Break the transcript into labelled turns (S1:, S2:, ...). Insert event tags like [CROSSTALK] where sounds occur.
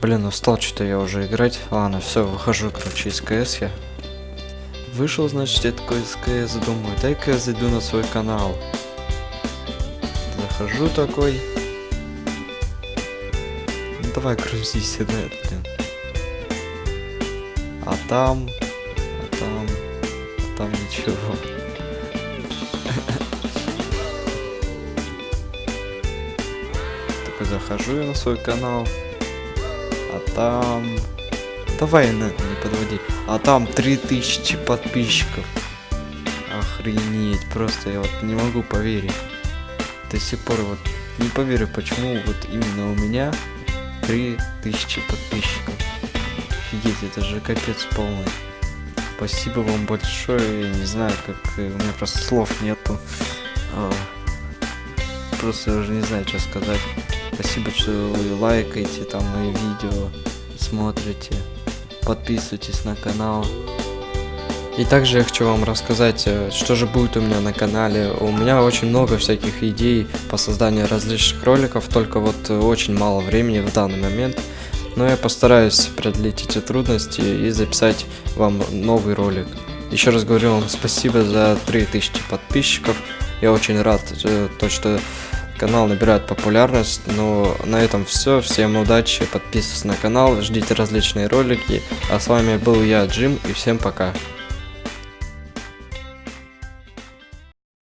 S1: Блин, устал что-то я уже играть. Ладно, все, выхожу, короче, из КС я. Вышел, значит, я такой из КС, думаю, дай-ка я зайду на свой канал. Захожу такой. Ну, давай грузись, да, блин. А там... А там... А там ничего. [LAUGHS] Такой захожу я на свой канал. А там... Давай, не, не подводи. А там 3000 подписчиков. Охренеть, просто я вот не могу поверить. До сих пор вот не поверю, почему вот именно у меня 3000 подписчиков. Офигеть, это же капец полный. Спасибо вам большое, я не знаю, как э, у меня просто слов нету. А, просто я уже не знаю, что сказать. Спасибо, что вы лайкаете там мои видео, смотрите, подписывайтесь на канал. И также я хочу вам рассказать, э, что же будет у меня на канале. У меня очень много всяких идей по созданию различных роликов, только вот э, очень мало времени в данный момент. Но я постараюсь преодолеть эти трудности и записать вам новый ролик. Еще раз говорю вам спасибо за 3000 подписчиков. Я очень рад, э, то что канал набирает популярность. Но на этом все. Всем удачи, подписывайтесь на канал, ждите различные ролики. А с вами был я, Джим, и всем пока.